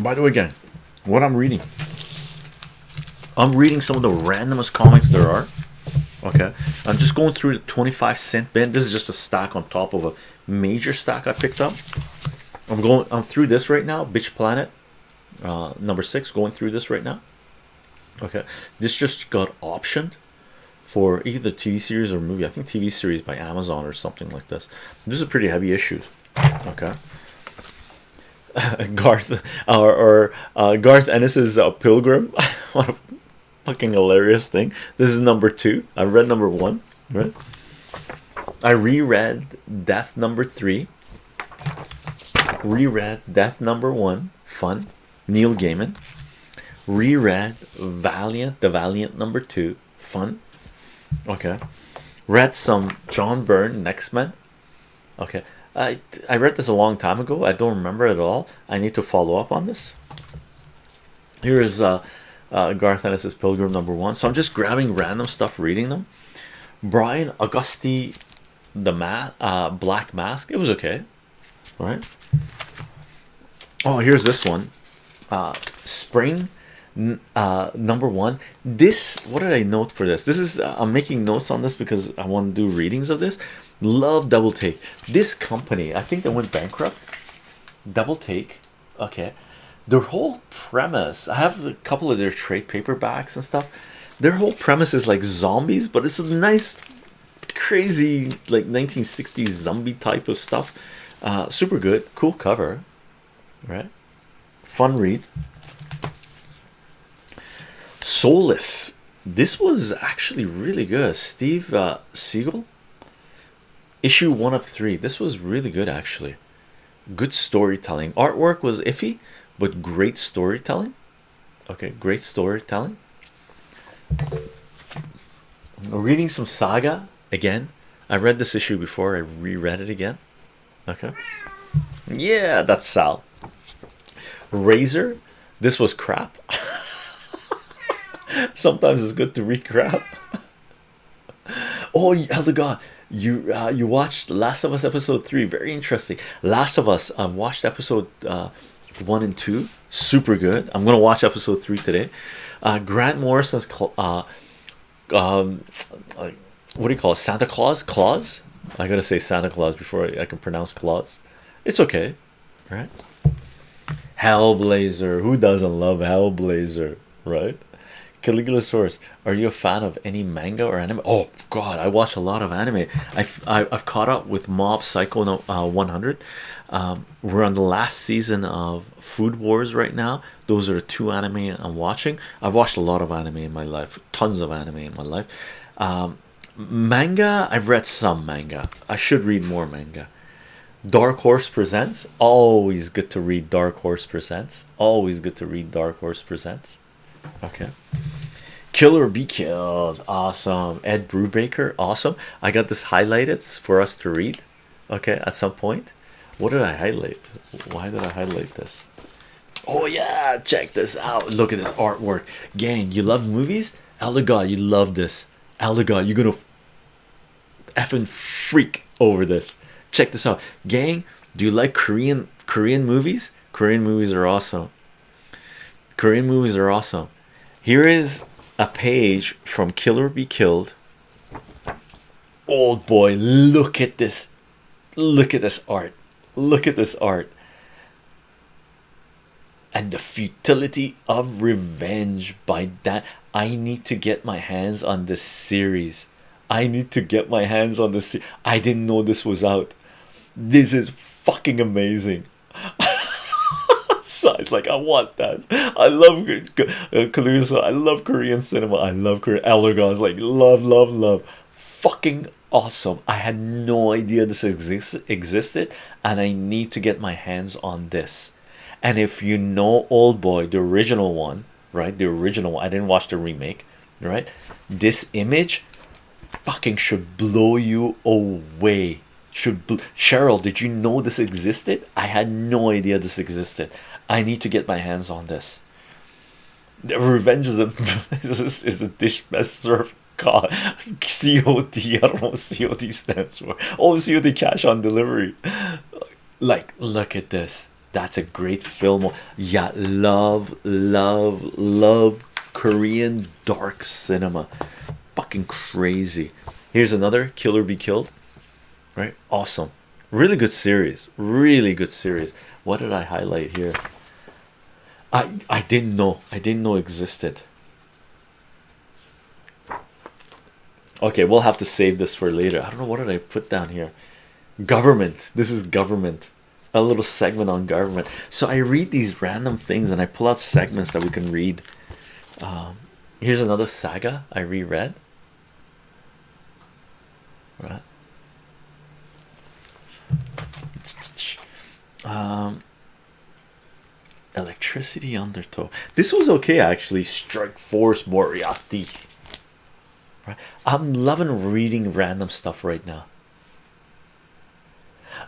By the way, again, what I'm reading, I'm reading some of the randomest comics there are. Okay, I'm just going through the 25 cent bin. This is just a stack on top of a major stack I picked up. I'm going, I'm through this right now. Bitch Planet, uh, number six, going through this right now. Okay, this just got optioned for either TV series or movie. I think TV series by Amazon or something like this. This is a pretty heavy issue. Okay. Garth or, or uh, Garth Ennis's uh, Pilgrim. what a fucking hilarious thing. This is number two. I read number one, right? I reread Death number three. Reread Death number one. Fun. Neil Gaiman. Reread Valiant, the Valiant number two. Fun. Okay. Read some John Byrne X Men. Okay. I I read this a long time ago. I don't remember at all. I need to follow up on this. Here is uh, uh, Garth Ennis's Pilgrim number one. So I'm just grabbing random stuff, reading them. Brian Augusti, the ma uh, Black Mask. It was okay, right? Oh, here's this one. Uh, Spring uh number one this what did i note for this this is uh, i'm making notes on this because i want to do readings of this love double take. This company i think they went bankrupt. Double take okay. Their whole premise i have a couple of their trade paperbacks and stuff. Their whole premise is like zombies but it's a nice crazy like 1960s zombie type of stuff. Uh super good cool cover right? Fun read. Soulless. This was actually really good. Steve uh, Siegel, issue one of three. This was really good, actually. Good storytelling. Artwork was iffy, but great storytelling. Okay, great storytelling. Reading some saga again. I read this issue before, I reread it again. Okay, yeah, that's Sal. Razor, this was crap. Sometimes it's good to read crap. oh, Elder God, you uh, you watched Last of Us episode three. Very interesting. Last of Us. I've watched episode uh, one and two. Super good. I'm gonna watch episode three today. Uh, Grant Morrison's uh, um, what do you call it? Santa Claus. Claus. I gotta say Santa Claus before I, I can pronounce Claus. It's okay, right? Hellblazer. Who doesn't love Hellblazer, right? Caligulasaurus, are you a fan of any manga or anime? Oh God, I watch a lot of anime. I've I've caught up with Mob Psycho uh, 100. Um, we're on the last season of Food Wars right now. Those are the two anime I'm watching. I've watched a lot of anime in my life, tons of anime in my life. Um, manga, I've read some manga. I should read more manga. Dark Horse Presents, always good to read Dark Horse Presents. Always good to read Dark Horse Presents. Okay. Kill or be killed. Awesome. Ed Brubaker. Awesome. I got this highlighted for us to read. Okay, at some point. What did I highlight? Why did I highlight this? Oh yeah, check this out. Look at this artwork. Gang, you love movies? Elder God, you love this. Elder God, you're gonna effing freak over this. Check this out. Gang, do you like Korean Korean movies? Korean movies are awesome. Korean movies are awesome. Here is a page from Kill or Be Killed. Old boy, look at this. Look at this art. Look at this art. And the futility of revenge by that. I need to get my hands on this series. I need to get my hands on this. I didn't know this was out. This is fucking amazing. It's like I want that. I love uh, I love Korean cinema. I love Korean Allergon's like love, love, love. Fucking awesome. I had no idea this exists existed, and I need to get my hands on this. And if you know Old Boy, the original one, right? The original one. I didn't watch the remake, right? This image fucking should blow you away should Cheryl did you know this existed I had no idea this existed I need to get my hands on this. The revenge is a is a dish best served COD. COD. I don't know what COD stands for. Oh, COD cash on delivery. Like, look at this. that's a great film yeah love love love korean dark cinema fucking crazy here's another kill or be killed right? Awesome. Really good series. Really good series. What did i highlight here? I i didn't know. I didn't know existed. Okay we'll have to save this for later. I don't know what did i put down here? Government. This is government. A little segment on government. So i read these random things and i pull out segments that we can read. Um, here's another saga i reread. Right um electricity undertow. This was okay actually. Strike force moriarty. Right? I'm loving reading random stuff right now.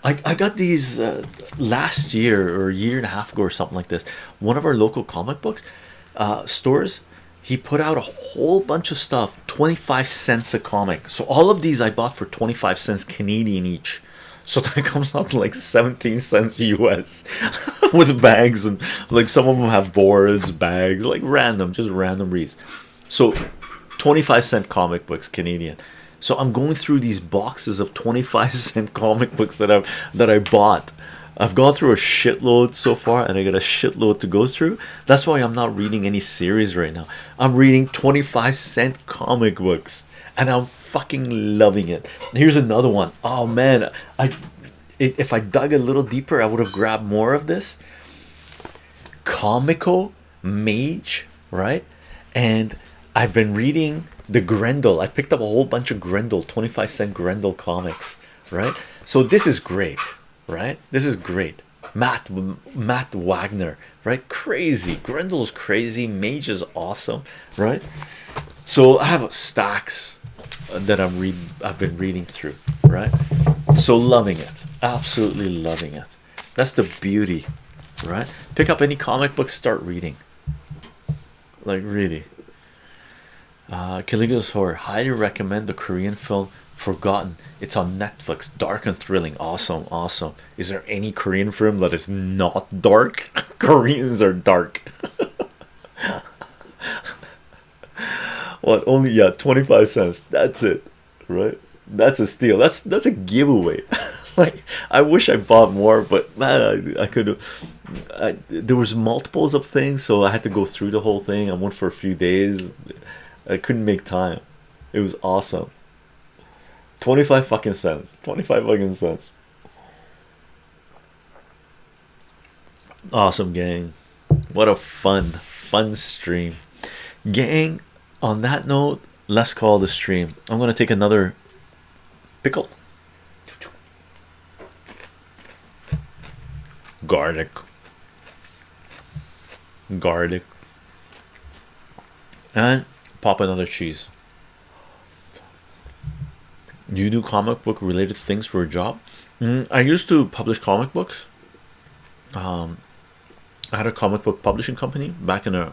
I, I got these uh, last year or a year and a half ago or something like this one of our local comic books uh, stores he put out a whole bunch of stuff 25 cents a comic. So all of these I bought for 25 cents Canadian each so that comes out to like 17 cents US with bags and like some of them have boards bags like random just random reads. So 25 cent comic books Canadian. So I'm going through these boxes of 25 cent comic books that I've that I bought I've gone through a shitload so far and I got a shitload to go through. That's why I'm not reading any series right now. I'm reading 25 cent comic books and I'm fucking loving it. Here's another one. Oh man. I if I dug a little deeper I would have grabbed more of this. Comico mage right? And I've been reading the Grendel. I picked up a whole bunch of Grendel 25 cent Grendel comics right? So this is great right? This is great. Matt Matt Wagner right? Crazy. Grendel's crazy. Mage is awesome right? So I have stacks that I'm reading I've been reading through right? So loving it. Absolutely loving it. That's the beauty right? Pick up any comic book start reading. Like really. Uh Caligula's horror. Highly recommend the Korean film forgotten. It's on Netflix. Dark and thrilling. Awesome awesome. Is there any Korean film that is not dark? Koreans are dark. What only yeah 25 cents. That's it right? That's a steal. That's that's a giveaway. Like I wish I bought more but man I, I could I, there was multiples of things so I had to go through the whole thing. I went for a few days. I couldn't make time. It was awesome 25 fucking cents. 25 fucking cents. Awesome gang. What a fun fun stream. Gang on that note let's call the stream. I'm going to take another pickle. Garlic. Garlic. And pop another cheese do you do comic book related things for a job? Mm, i used to publish comic books. Um i had a comic book publishing company back in the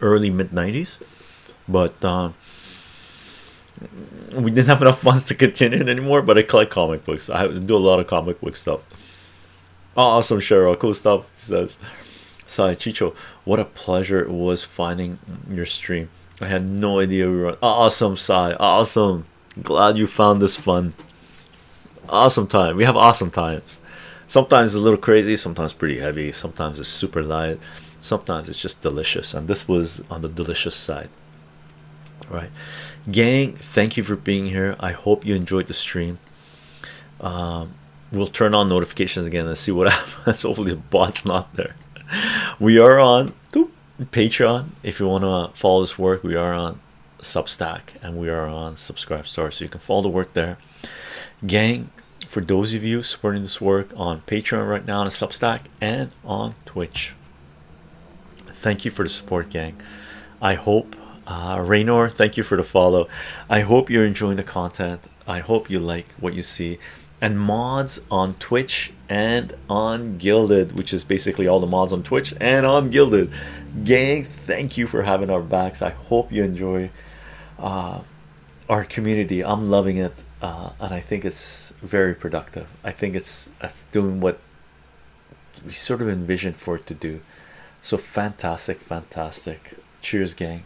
early mid 90s but uh, we didn't have enough funds to continue it anymore but i collect comic books. I do a lot of comic book stuff. Awesome cheryl. Cool stuff says. Sai Chicho what a pleasure it was finding your stream. I had no idea we were on. awesome Sai. Awesome glad you found this fun. Awesome time. We have awesome times. Sometimes it's a little crazy sometimes pretty heavy sometimes it's super light sometimes it's just delicious. And this was on the delicious side. Right. Gang thank you for being here. I hope you enjoyed the stream. Um, we'll turn on notifications again and see what happens. Hopefully the bot's not there. We are on patreon. If you want to follow this work we are on substack and we are on Subscribestar so you can follow the work there. Gang for those of you supporting this work on patreon right now on substack and on twitch thank you for the support gang. I hope uh raynor thank you for the follow. I hope you're enjoying the content. I hope you like what you see. And mods on twitch and on guilded which is basically all the mods on twitch and on guilded. Gang thank you for having our backs. I hope you enjoy uh, our community i'm loving it uh, and i think it's very productive i think it's, it's doing what we sort of envisioned for it to do. So fantastic, fantastic. Cheers, gang.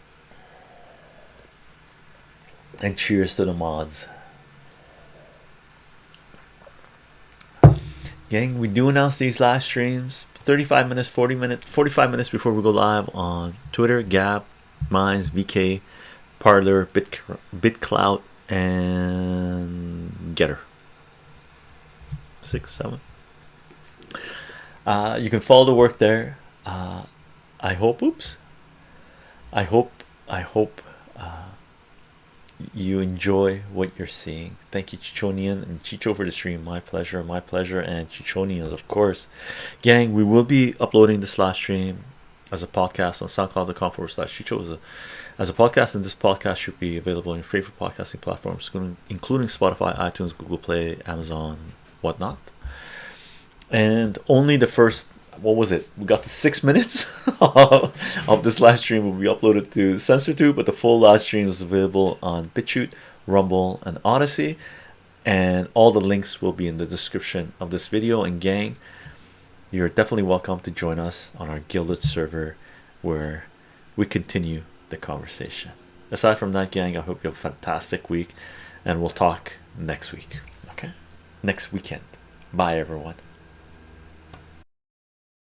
And cheers to the mods. Gang, we do announce these live streams 35 minutes, 40 minutes, 45 minutes before we go live on Twitter, Gab, Minds, VK, Parler, Bit BitClout, and Gettr. Six, seven. Uh, you can follow the work there. Uh, I hope. Oops. I hope. I hope uh, you enjoy what you're seeing. Thank you, Chichonian and Chicho, for the stream. My pleasure. My pleasure. And Chichonians, of course. Gang, we will be uploading this last stream as a podcast on soundcloud.com forward slash Chicho as a, as a podcast. And this podcast should be available on your favorite podcasting platforms, including Spotify, iTunes, Google Play, Amazon, whatnot. And only the first what was it? We got to six minutes of this live stream will be uploaded to Censor2, but the full live stream is available on BitChute, Rumble, and Odysee. And all the links will be in the description of this video. And gang, you're definitely welcome to join us on our Guilded server where we continue the conversation. Aside from that, gang, I hope you have a fantastic week and we'll talk next week. Okay, next weekend. Bye, everyone.